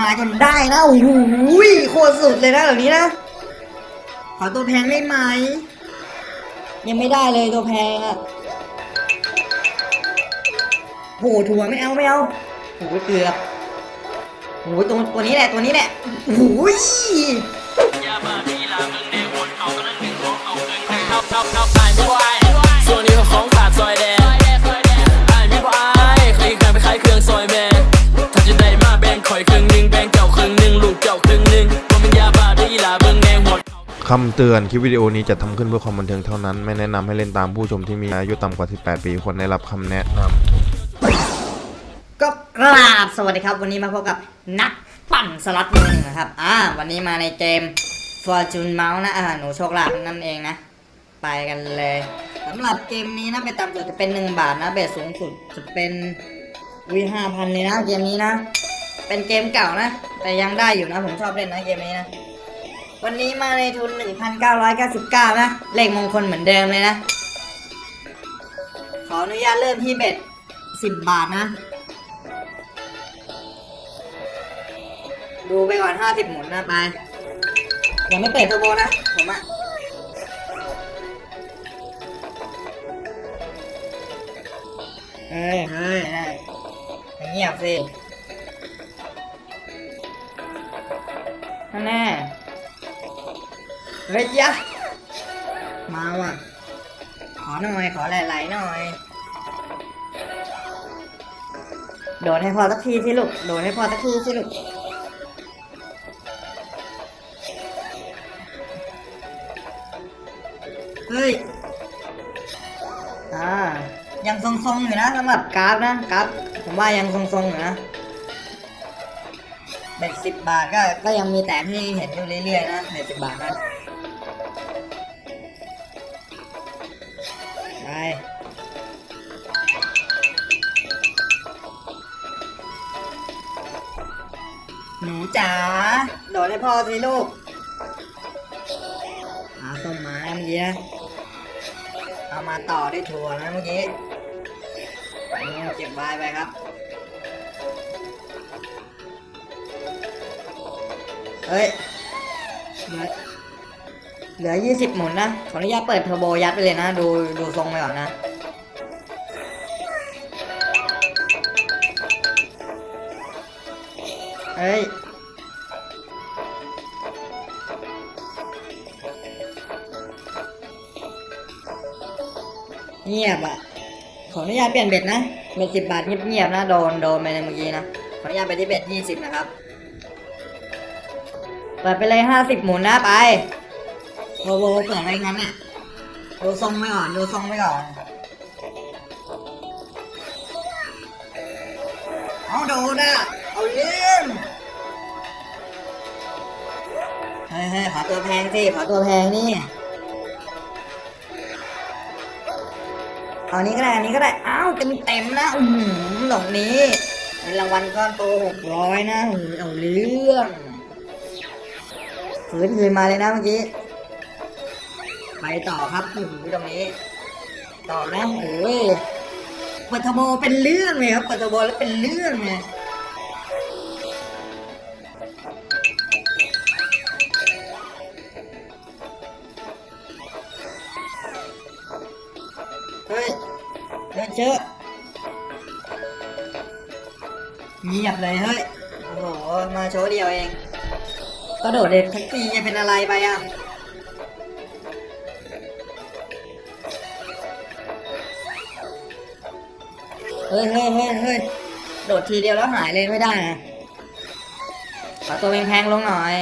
มาจนได้นะโอ้โหโคตรสุดเลยนะแบบนี้นะขอตัวแพงได้ไหมยังไม่ได้เลยตัวแพงอะโหถั่วไม่เอาไม่เอาโหเกือบโหตัวตัวนี้แหละตัวนี้แหละโอ้ย คำเตือนคลิปวิดีโอนี้จะทำขึ้นเพื่อความบันเทิงเท่านั้น ไม่แนะนำให้เล่นตามผู้ชมที่มีอายุต่ำกว่า 18 ปีควรได้รับคำแนะนำก็กราบสวัสดีครับ วันนี้มาพบกับนักปั่นสล็อตมือหนึ่งนะครับอ่าวันนี้มาในเกม Fortune Mouse นะอ่าหนูโชคลาภนั่นเองนะ ไปกันเลยสำหรับเกมนี้นะเป็นต่ำสุดจะเป็น 1 บาทนะเบสสูงสุดจะเป็นวีห้าพันเลยนะเกมนี้นะ เป็นเกมเก่านะ แต่ยังได้อยู่นะผมชอบเล่นนะเกมนี้นะ วันนี้มาในทุน 1,999 นะ เลขมงคลเหมือนเดิมเลยนะ ขออนุญาตเริ่มที่เบ็ด 10 บาทนะ ดูไปก่อน 50 หมุนนะไป ยังไม่เปิดเทอร์โบนะ ผมอะเฮ้ยเฮ้ยได้เงียบสินั่นแน่ เฮ้ยยะมาว่ะ ขอหน่อย ขอไหลๆหน่อย โดดให้พอสักทีสิลูก โดดให้พอสักทีสิลูก เฮ้ย อ่า ยังทรงๆอยู่นะสำหรับกราฟนะกราฟผมว่ายังทรงๆอยู่นะเบ็ดสิบบาทก็ก็ยังมีแตกให้เห็นอยู่เรื่อยๆนะเบ็ดสิบบาทนะ หนูจ๋าโดดให้พ่อสิลูกหาส้มไม้เมื่อกี้นะเอามาต่อด้วยถั่วนะเมื่อกี้เก็บไว้ไปครับ เฮ้ยเหลือเหลือยี่สิบหมุนนะ ขออนุญาตเปิดเทอร์โบยัดไปเลยนะ ดูดูทรงไปก่อนนะ เฮ้ยเงียบอะ ขออนุญาตเปลี่ยนเบ็ดนะเบ็ดสิบบาทเงียบๆนะโดนโดนไปในเมื่อกี้นะ ขออนุญาตไปที่เบ็ดยี่สิบนะครับ เปิดไปเลยห้าสิบหมุนนะไปโวโวเปิดอะไรงั้นอะดูทรงไปก่อนดูทรงไปก่อนเอาโดนอะเอาเล่มเฮ้ยเฮ้ยขอตัวแพงสิขอตัวแพงนี่เอานี้ก็ได้อันนี้ก็ได้อ้าวเต็มเต็มนะอือหือหลงนี้เป็นรางวัลก้อนโตหกร้อยนะอ้โหเอาเรื่องฝืนคืนมาเลยนะเมื่อกี้ไปต่อครับอ้โหตรงนี้ ต่อนะโอ้ยปัทโบเป็นเรื่องเลยครับปัทโบแล้วเป็นเรื่องเลย เฮ้ยเชอะเงียบเลยเฮ้ย โอ้โห มาโชว์เดียวเอง ก็โดดเด็ดทั้งปีจะเป็นอะไรไปอะ เฮ้ยเฮ้ยเฮ้ยเฮ้ยโดดทีเดียวแล้วหายเลยไม่ได้นะขอตัวแพงๆลงหน่อย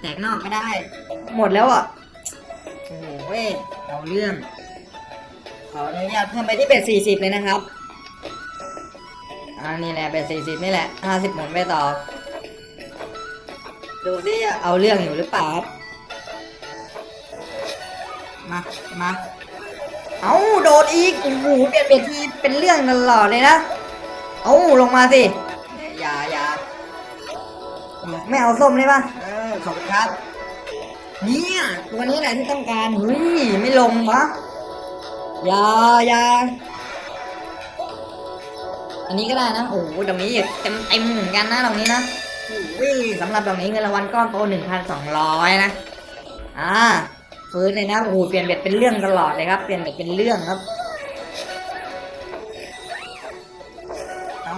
แตกนอกก็ได้ หมดแล้วอะ โอ้โหเว้ยเอาเรื่อง ขออนุญาตเพิ่มไปที่เบ็ดสี่สิบเลยนะครับอ่านี่แหละเบ็ดสี่สิบนี่แหละห้าสิบหมุนไปต่อ ดูสิเอาเรื่องอยู่หรือเปล่าครับมามาเอาโดดอีกโอ้โหเปลี่ยนเปลี่ยนทีเป็นเรื่องตลอดเลยนะเอาลงมาสิอย่าอย่าไม่เอาส้มได้ปะเออขอบคุณครับ เนี่ยตัวนี้แหละที่ต้องการเฮ้ยไม่ลงวะ อย่าอย่าอันนี้ก็ได้นะ โอ้โหตรงนี้เต็มเต็มเหมือนกันนะตรงนี้นะอุ้ยสำหรับดอกนี้เงินรางวัลก้อนโต1,200นสองร้อยนะ อ่าฟื้นเลยนะ โอ้โห เปลี่ยนเบ็ดเป็นเรื่องตลอดเลยครับ เปลี่ยนเบ็ดเป็นเรื่องครับ เอ้า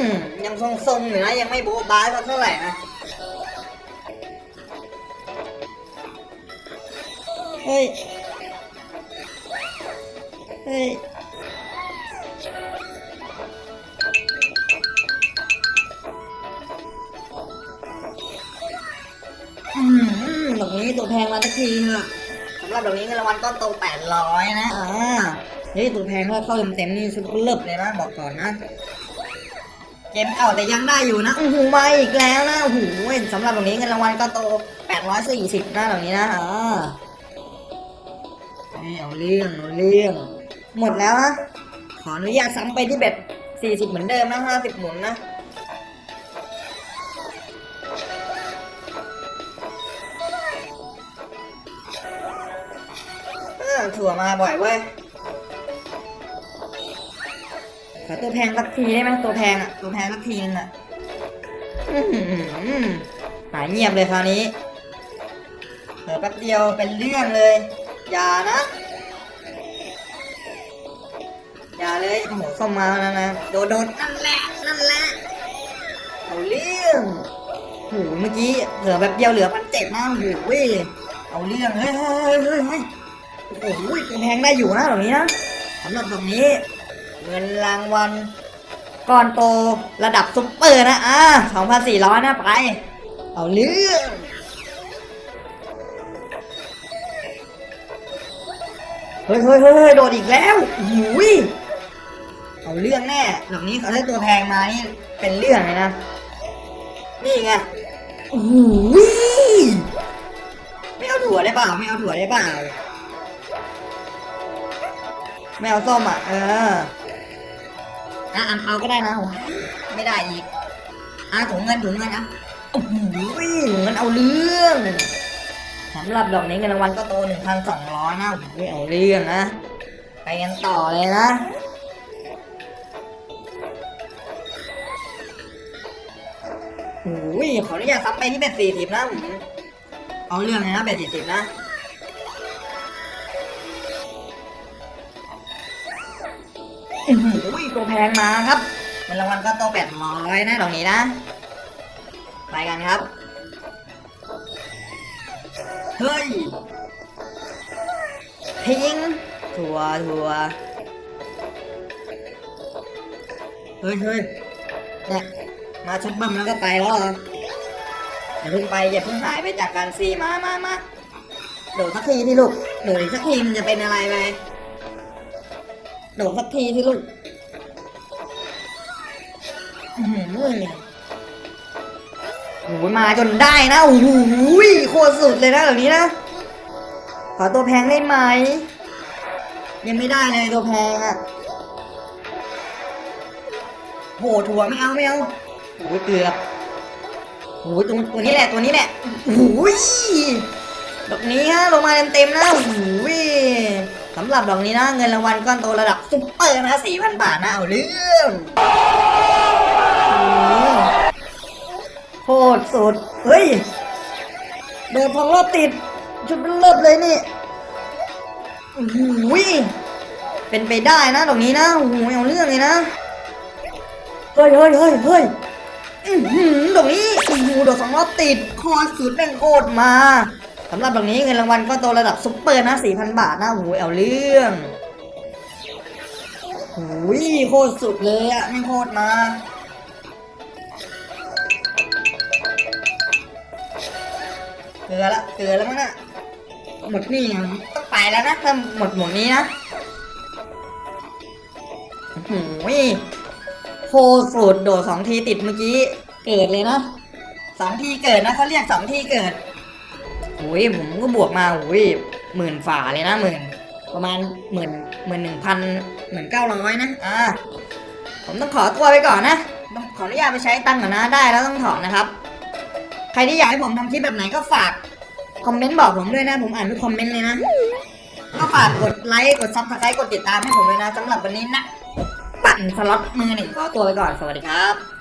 อยังทรงๆอยู่นะ ยังไม่โบ๊ะบ้าสักเท่าไหร่นะ เฮ้ย เฮ้ย อืมดอกนี้ตัวแพงมาสักทีเถอะสำหรับดอกนี้เงินรางวัลก้อนโตแปดร้อยนะอ่าเฮ้ยตัวแพงก็เข้าเต็มๆนี่ชุดเลิบเลยนะบอกก่อนนะเกมเก่าแต่ยังได้อยู่นะโอ้โหมาอีกแล้วนะโอ้โหสำหรับดอกนี้เงินรางวัลก้อนโตแปดร้อยสี่สิบนะดอกนี้นะอ่า เฮ้ยเอาเรื่องเอาเรื่อง หมดแล้วนะขออนุญาตซ้ำไปที่เบ็ดสี่สิบเหมือนเดิมนะห้าสิบหมุนนะถั่วมาบ่อยเว้ย ขอตัวแพงสักทีได้ไหมตัวแพงอะ ตัวแพงสักทีนึงอะอื้อหือหายเงียบเลยคราวนี้เหลือแป๊บเดียวเป็นเรื่องเลย อย่านะ อย่าเลยโอ้โหส้มมาแล้วนะโดนโดนนั่นแหละนั่นแหละเอาเรื่องโอ้โหเมื่อกี้เหลือแบบเดียวเหลือพันเจ็ดนะโอ้โหเว้ยเอาเรื่องเฮ้ยเฮ้ยเฮ้ยเฮ้ยโอ้โหตัวแพงได้อยู่นะตรงนี้นะสำหรับตรงนี้ เงินรางวัลก้อนโตระดับซุปเปอร์นะอ่า2,400นะไป เอาเรื่อง เฮ้ยเฮ้ยเฮ้ยเฮ้ยโดดอีกแล้วหูยเอาเรื่องแน่ดอกนี้เขาได้ตัวแพงมานี่เป็นเรื่องเลยนะ นี่ไงโอ้โหไม่เอาถั่วได้เปล่าไม่เอาถั่วได้เปล่าไม่เอาส้มอะ เอออะอันเอาก็ได้นะไม่ได้อีกอะถุงเงินถุงเงินอะโอ้โหถุงเงินเอาเรื่อง สำหรับดอกนี้เงินรางวัลก็โตหนึ่งพันสองร้อยนะโอ้โหเอาเรื่องนะ ไปกันต่อเลยนะโอ้ยขออนุญาตซ้ำไปที่เบ็ดสี่สิบนะเอาเรื่องเลยนะเบ็ดสี่สิบนะอุ้ยตัวแพงมาครับเงินรางวัลก็โตแปดร้อยนะตรงนี้นะ ไปกันครับ เฮ้ยทิ้งทัวร์ทัวเฮ้ยเฮ้ยเนี่ยมาชุดบัมแล้วก็ไปแล้วเหรออย่าเพิ่งไปอย่าเพิ่งหายไปจากการซีมามามาโดดสักทีที่ลูกโดดอีกสักทีมันจะเป็นอะไรไปโดดสักทีที่ลูกอื้อหือ โอ้โหมาจนได้นะโอ้โหโคตรสุดเลยนะแบบนี้นะขอตัวแพงได้ไหม ยังไม่ได้เลยตัวแพงอะ่ะโหถั่วไม่เอาไม่เอาโอ้โหเกือบโอ้โหตัวตัวนี้แหละตัวนี้แหละโอ้โหดอกนี้ฮะลงมาเต็มๆนะโอ้โหสำหรับดอกนี้นะเงินรางวัลก้อนโตระดับซุปเปอร์นะสี่พันบาทนะเอาเรื่อง โคตรสุด เฮ้ย เดินทองรอบติด ชุดเลิศเลยนี่โอ้ยเป็นไปได้นะตรงนี้นะโอ้โหเอาเรื่องเลยนะ เฮ้ยเฮ้ยเฮ้ยเฮ้ยหือตรงนี้โอ้โหโดดสองรอบติดคตรสุดแม่งโคตรมาสำหรับตรงนี้เงินรางวัลก็โตระดับซุปเปอร์นะสี่พันบาทนะโอ้โหเอาเรื่องโอ้ยโคตรสุดเลยอะไม่งโคตรมา เกลือละเกลือแล้วมั้งน่ะหมดนี่ยังต้องไปแล้วนะถ้าหมดหมดนี้นะโอ้โหโคตรสุดโดดสองทีติดเมื่อกี้ เกิดเลยนะสองทีเกิดนะเขาเรียกสองทีเกิดโอ้ยผมก็บวกมาโอ้ยหมื่นฝ่าเลยนะหมื่นประมาณหมื่นหมื่นหนึ่งพันหมื่นเก้าร้อยนะอ่าผมต้องขอตัวไปก่อนนะต้องขออนุญาตไปใช้ตังค์ก่อนนะได้แล้วต้องถอนนะครับใครที่อยากให้ผมทำคลิปแบบไหนก็ฝากคอมเมนต์บอกผมด้วยนะ ผมอ่านทุกคอมเมนต์เลยนะ ก็ฝากกดไลค์ กด subscribe กดติดตามให้ผมเลยนะสำหรับวันนี้นะ ปัดปั่นสล็อตมือหนึ่งขอตัวไปก่อน สวัสดีครับ